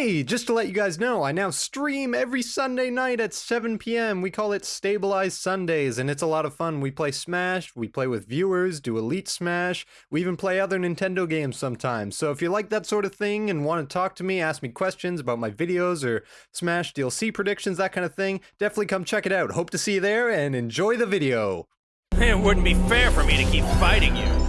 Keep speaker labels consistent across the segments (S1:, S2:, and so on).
S1: Hey, just to let you guys know, I now stream every Sunday night at 7 p.m. We call it Stabilized Sundays, and it's a lot of fun. We play Smash, we play with viewers, do Elite Smash, we even play other Nintendo games sometimes. So if you like that sort of thing and want to talk to me, ask me questions about my videos or Smash DLC predictions, that kind of thing, definitely come check it out. Hope to see you there and enjoy the video.
S2: It wouldn't be fair for me to keep fighting you.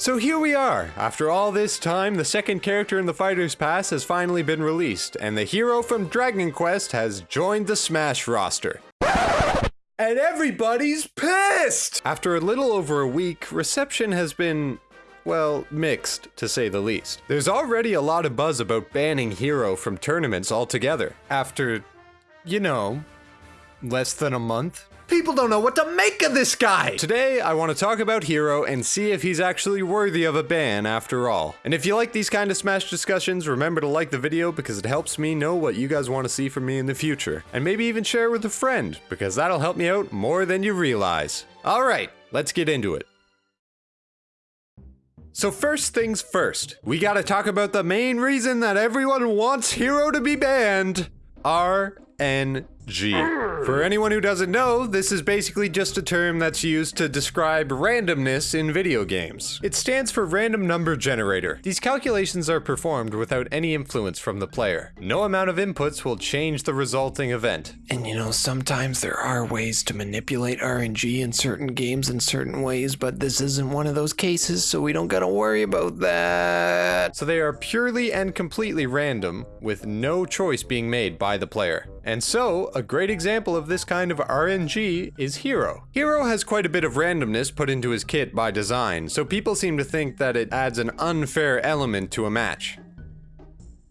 S1: So here we are. After all this time, the second character in the Fighter's Pass has finally been released, and the hero from Dragon Quest has joined the Smash roster. And everybody's pissed! After a little over a week, reception has been well, mixed, to say the least. There's already a lot of buzz about banning Hero from tournaments altogether, after, you know, less than a month. People don't know what to make of this guy! Today, I want to talk about Hero and see if he's actually worthy of a ban after all. And if you like these kind of Smash discussions, remember to like the video because it helps me know what you guys want to see from me in the future. And maybe even share with a friend, because that'll help me out more than you realize. Alright, let's get into it. So first things first, we gotta talk about the main reason that everyone wants Hero to be banned. RNG. For anyone who doesn't know, this is basically just a term that's used to describe randomness in video games. It stands for random number generator. These calculations are performed without any influence from the player. No amount of inputs will change the resulting event.
S3: And you know, sometimes there are ways to manipulate RNG in certain games in certain ways, but this isn't one of those cases, so we don't gotta worry about that.
S1: So they are purely and completely random, with no choice being made by the player. And so, a great example of this kind of RNG is Hero. Hero has quite a bit of randomness put into his kit by design, so people seem to think that it adds an unfair element to a match.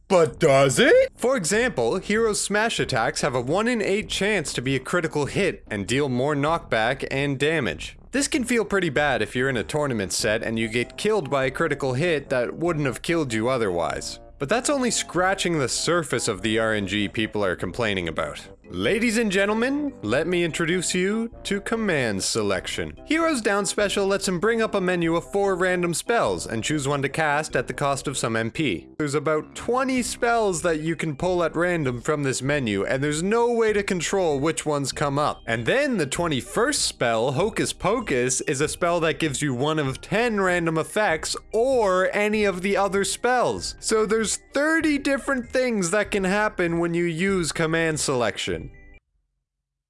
S1: But does it? For example, Hero's smash attacks have a 1 in 8 chance to be a critical hit and deal more knockback and damage. This can feel pretty bad if you're in a tournament set and you get killed by a critical hit that wouldn't have killed you otherwise. But that's only scratching the surface of the RNG people are complaining about. Ladies and gentlemen, let me introduce you to Command Selection. Hero's Down Special lets him bring up a menu of four random spells and choose one to cast at the cost of some MP. There's about 20 spells that you can pull at random from this menu, and there's no way to control which ones come up. And then the 21st spell, Hocus Pocus, is a spell that gives you one of 10 random effects or any of the other spells. So there's 30 different things that can happen when you use Command Selection.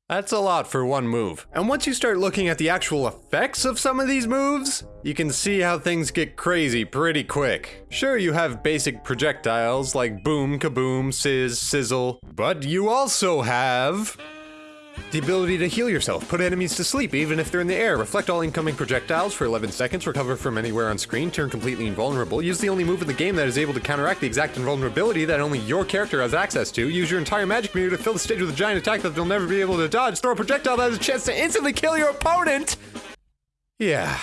S1: That's a lot for one move. And once you start looking at the actual effects of some of these moves, you can see how things get crazy pretty quick. Sure, you have basic projectiles like boom, kaboom, sizz, sizzle, but you also have the ability to heal yourself, put enemies to sleep even if they're in the air, reflect all incoming projectiles for 11 seconds, recover from anywhere on screen, turn completely invulnerable, use the only move in the game that is able to counteract the exact invulnerability that only your character has access to, use your entire magic meter to fill the stage with a giant attack that they'll never be able to dodge, throw a projectile that has a chance to instantly kill your opponent! Yeah,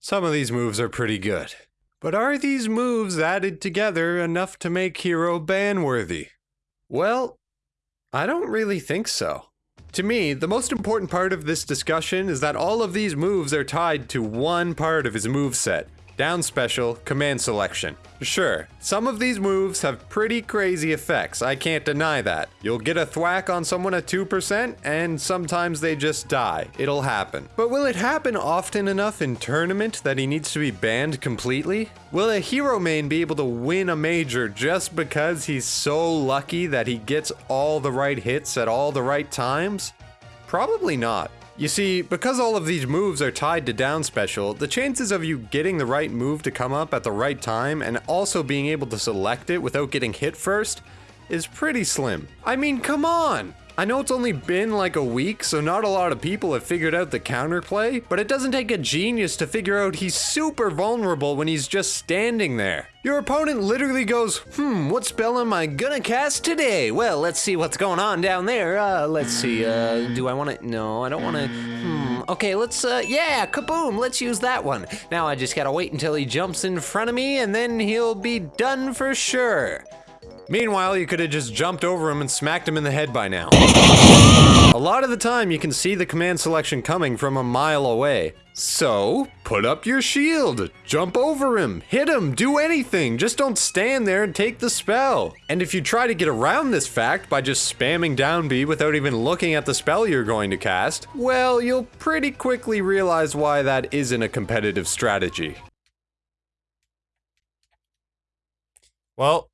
S1: some of these moves are pretty good. But are these moves added together enough to make Hero ban-worthy? Well, I don't really think so. To me, the most important part of this discussion is that all of these moves are tied to one part of his move set. Down special, command selection. Sure, some of these moves have pretty crazy effects, I can't deny that. You'll get a thwack on someone at 2%, and sometimes they just die. It'll happen. But will it happen often enough in tournament that he needs to be banned completely? Will a hero main be able to win a major just because he's so lucky that he gets all the right hits at all the right times? Probably not. You see, because all of these moves are tied to down special, the chances of you getting the right move to come up at the right time and also being able to select it without getting hit first is pretty slim. I mean, come on! I know it's only been like a week, so not a lot of people have figured out the counterplay, but it doesn't take a genius to figure out he's super vulnerable when he's just standing there. Your opponent literally goes, hmm, what spell am I gonna cast today? Well, let's see what's going on down there. Uh, let's see, uh, do I wanna, no, I don't wanna, hmm, okay, let's, uh, yeah, kaboom, let's use that one. Now I just gotta wait until he jumps in front of me and then he'll be done for sure. Meanwhile, you could have just jumped over him and smacked him in the head by now. A lot of the time you can see the command selection coming from a mile away. So, put up your shield, jump over him, hit him, do anything, just don't stand there and take the spell. And if you try to get around this fact by just spamming down B without even looking at the spell you're going to cast, well, you'll pretty quickly realize why that isn't a competitive strategy. Well,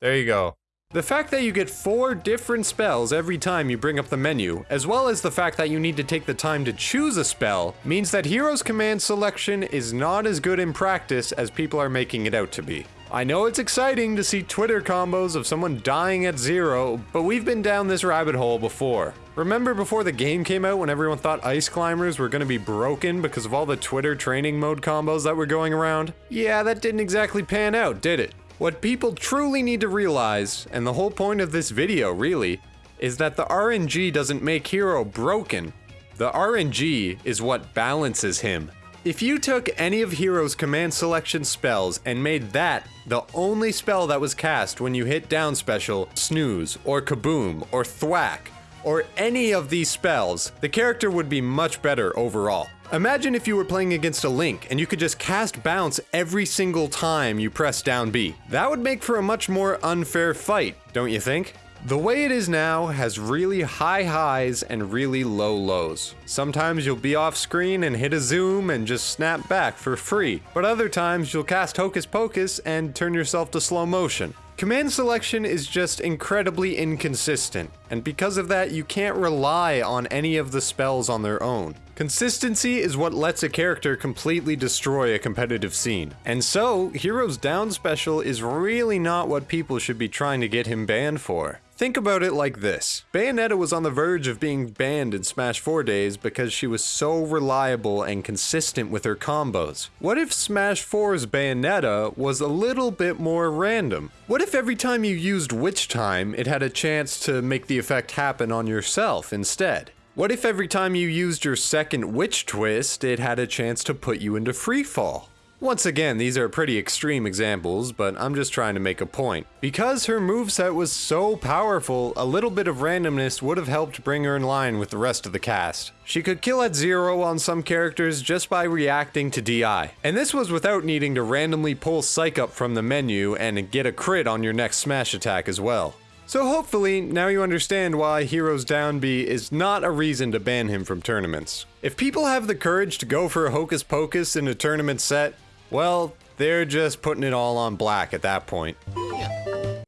S1: there you go. The fact that you get four different spells every time you bring up the menu, as well as the fact that you need to take the time to choose a spell, means that Hero's command selection is not as good in practice as people are making it out to be. I know it's exciting to see Twitter combos of someone dying at zero, but we've been down this rabbit hole before. Remember before the game came out when everyone thought Ice Climbers were gonna be broken because of all the Twitter training mode combos that were going around? Yeah, that didn't exactly pan out, did it? What people truly need to realize, and the whole point of this video really, is that the RNG doesn't make Hero broken. The RNG is what balances him. If you took any of Hero's command selection spells and made that the only spell that was cast when you hit down special, snooze, or kaboom, or thwack, or any of these spells, the character would be much better overall. Imagine if you were playing against a Link and you could just cast Bounce every single time you press down B. That would make for a much more unfair fight, don't you think? The way it is now has really high highs and really low lows. Sometimes you'll be off screen and hit a zoom and just snap back for free, but other times you'll cast Hocus Pocus and turn yourself to slow motion. Command selection is just incredibly inconsistent, and because of that, you can't rely on any of the spells on their own. Consistency is what lets a character completely destroy a competitive scene. And so, Hero's Down Special is really not what people should be trying to get him banned for. Think about it like this. Bayonetta was on the verge of being banned in Smash 4 days because she was so reliable and consistent with her combos. What if Smash 4's Bayonetta was a little bit more random? What if every time you used Witch Time, it had a chance to make the effect happen on yourself instead? What if every time you used your second Witch Twist, it had a chance to put you into free fall? Once again, these are pretty extreme examples, but I'm just trying to make a point. Because her moveset was so powerful, a little bit of randomness would have helped bring her in line with the rest of the cast. She could kill at zero on some characters just by reacting to DI. And this was without needing to randomly pull Psyche up from the menu and get a crit on your next smash attack as well. So hopefully, now you understand why Hero's Down B is not a reason to ban him from tournaments. If people have the courage to go for a Hocus Pocus in a tournament set, well, they're just putting it all on black at that point.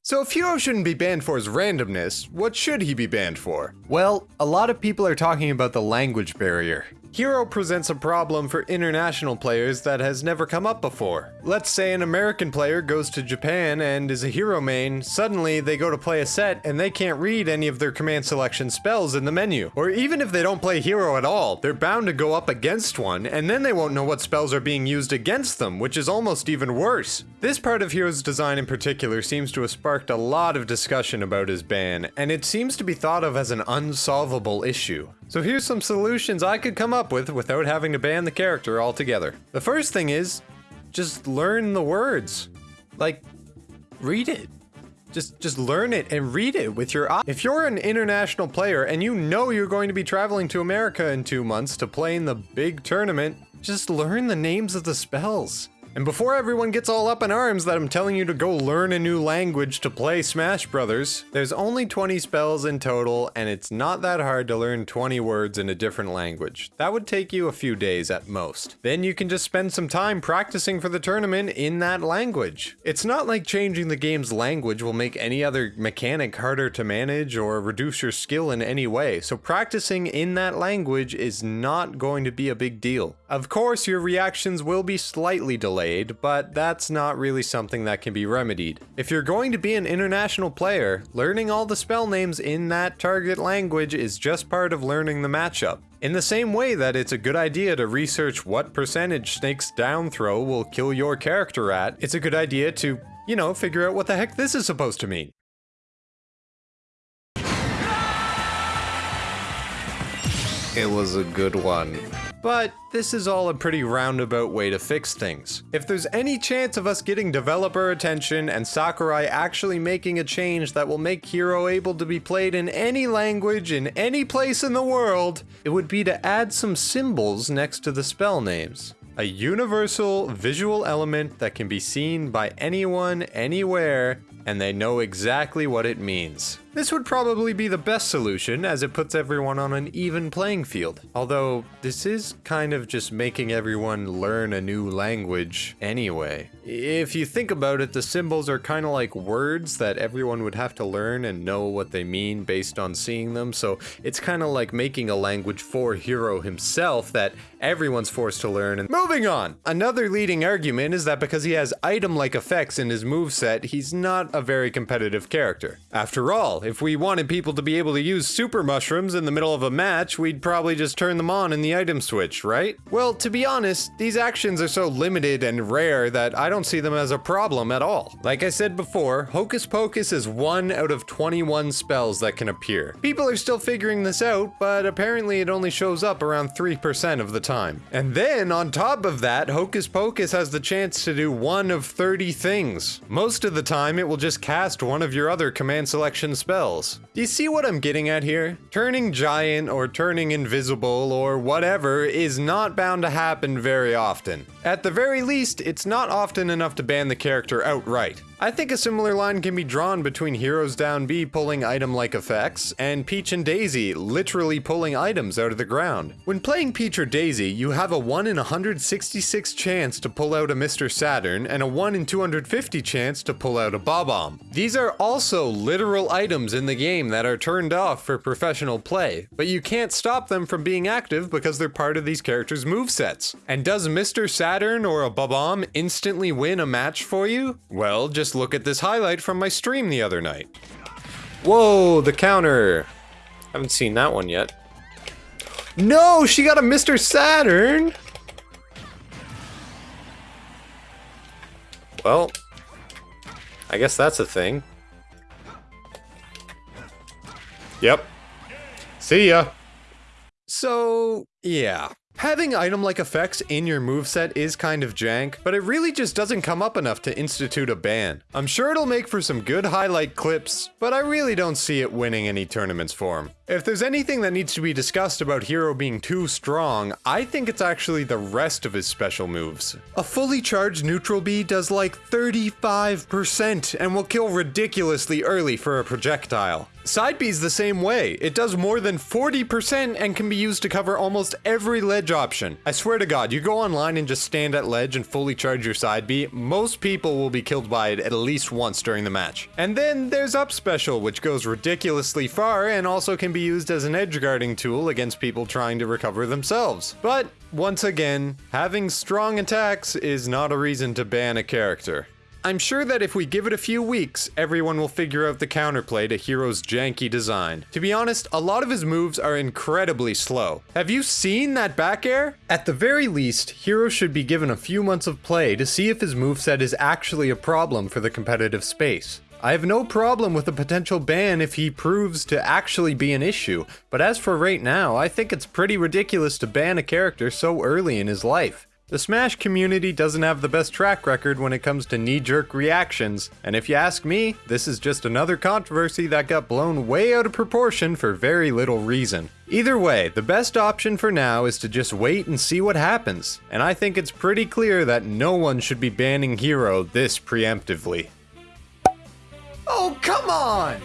S1: So if Hero shouldn't be banned for his randomness, what should he be banned for? Well, a lot of people are talking about the language barrier. Hero presents a problem for international players that has never come up before. Let's say an American player goes to Japan and is a hero main, suddenly they go to play a set and they can't read any of their command selection spells in the menu. Or even if they don't play hero at all, they're bound to go up against one and then they won't know what spells are being used against them, which is almost even worse. This part of Hero's design in particular seems to have sparked a lot of discussion about his ban, and it seems to be thought of as an unsolvable issue. So here's some solutions I could come up with without having to ban the character altogether. The first thing is, just learn the words. Like, read it. Just, just learn it and read it with your eye. If you're an international player and you know you're going to be traveling to America in two months to play in the big tournament, just learn the names of the spells. And before everyone gets all up in arms that I'm telling you to go learn a new language to play Smash Brothers, there's only 20 spells in total, and it's not that hard to learn 20 words in a different language. That would take you a few days at most. Then you can just spend some time practicing for the tournament in that language. It's not like changing the game's language will make any other mechanic harder to manage or reduce your skill in any way, so practicing in that language is not going to be a big deal. Of course, your reactions will be slightly delayed but that's not really something that can be remedied. If you're going to be an international player, learning all the spell names in that target language is just part of learning the matchup. In the same way that it's a good idea to research what percentage Snake's down throw will kill your character at, it's a good idea to, you know, figure out what the heck this is supposed to mean. It was a good one. But this is all a pretty roundabout way to fix things. If there's any chance of us getting developer attention and Sakurai actually making a change that will make Hero able to be played in any language in any place in the world, it would be to add some symbols next to the spell names. A universal visual element that can be seen by anyone, anywhere, and they know exactly what it means. This would probably be the best solution as it puts everyone on an even playing field. Although, this is kind of just making everyone learn a new language anyway. If you think about it, the symbols are kind of like words that everyone would have to learn and know what they mean based on seeing them, so it's kind of like making a language for Hero himself that everyone's forced to learn. And moving on! Another leading argument is that because he has item-like effects in his moveset, he's not a very competitive character. After all, if we wanted people to be able to use super mushrooms in the middle of a match, we'd probably just turn them on in the item switch, right? Well, to be honest, these actions are so limited and rare that I don't see them as a problem at all. Like I said before, Hocus Pocus is one out of 21 spells that can appear. People are still figuring this out, but apparently it only shows up around 3% of the time. And then, on top of that, Hocus Pocus has the chance to do one of 30 things. Most of the time, it will just cast one of your other command selection spells spells. Do you see what I'm getting at here? Turning giant or turning invisible or whatever is not bound to happen very often. At the very least, it's not often enough to ban the character outright. I think a similar line can be drawn between Hero's Down B pulling item-like effects, and Peach and Daisy literally pulling items out of the ground. When playing Peach or Daisy, you have a 1 in 166 chance to pull out a Mr. Saturn, and a 1 in 250 chance to pull out a Bob-omb. These are also literal items in the game that are turned off for professional play, but you can't stop them from being active because they're part of these characters' movesets. And does Mr. Saturn or a Bob-omb instantly win a match for you? Well, just look at this highlight from my stream the other night. Whoa, the counter. Haven't seen that one yet. No, she got a Mr. Saturn! Well, I guess that's a thing. Yep. See ya. So, yeah. Having item-like effects in your moveset is kind of jank, but it really just doesn't come up enough to institute a ban. I'm sure it'll make for some good highlight clips, but I really don't see it winning any tournaments for him. If there's anything that needs to be discussed about Hero being too strong, I think it's actually the rest of his special moves. A fully charged neutral B does like 35% and will kill ridiculously early for a projectile. Side B's the same way. It does more than 40% and can be used to cover almost every ledge option. I swear to god, you go online and just stand at ledge and fully charge your side B, most people will be killed by it at least once during the match. And then there's up special, which goes ridiculously far and also can be used as an edge guarding tool against people trying to recover themselves. But once again, having strong attacks is not a reason to ban a character. I'm sure that if we give it a few weeks, everyone will figure out the counterplay to Hero's janky design. To be honest, a lot of his moves are incredibly slow. Have you seen that back air? At the very least, Hero should be given a few months of play to see if his moveset is actually a problem for the competitive space. I have no problem with a potential ban if he proves to actually be an issue, but as for right now, I think it's pretty ridiculous to ban a character so early in his life. The Smash community doesn't have the best track record when it comes to knee-jerk reactions, and if you ask me, this is just another controversy that got blown way out of proportion for very little reason. Either way, the best option for now is to just wait and see what happens, and I think it's pretty clear that no one should be banning Hero this preemptively. Oh, come on!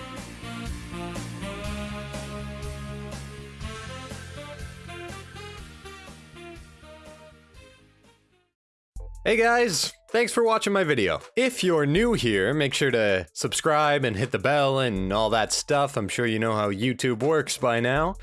S1: Hey guys, thanks for watching my video. If you're new here, make sure to subscribe and hit the bell and all that stuff. I'm sure you know how YouTube works by now.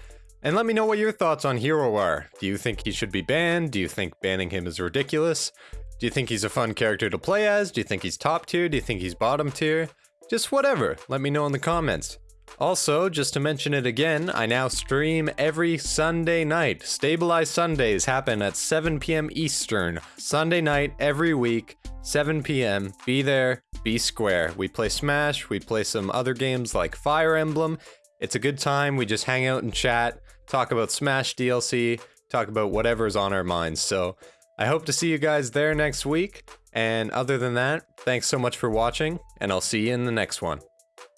S1: And let me know what your thoughts on Hero are. Do you think he should be banned? Do you think banning him is ridiculous? Do you think he's a fun character to play as? Do you think he's top tier? Do you think he's bottom tier? Just whatever, let me know in the comments. Also, just to mention it again, I now stream every Sunday night. Stabilized Sundays happen at 7 p.m. Eastern. Sunday night every week, 7 p.m. Be there, be square. We play Smash, we play some other games like Fire Emblem. It's a good time, we just hang out and chat, talk about Smash DLC, talk about whatever's on our minds. So I hope to see you guys there next week. And other than that, thanks so much for watching, and I'll see you in the next one.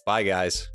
S1: Bye, guys.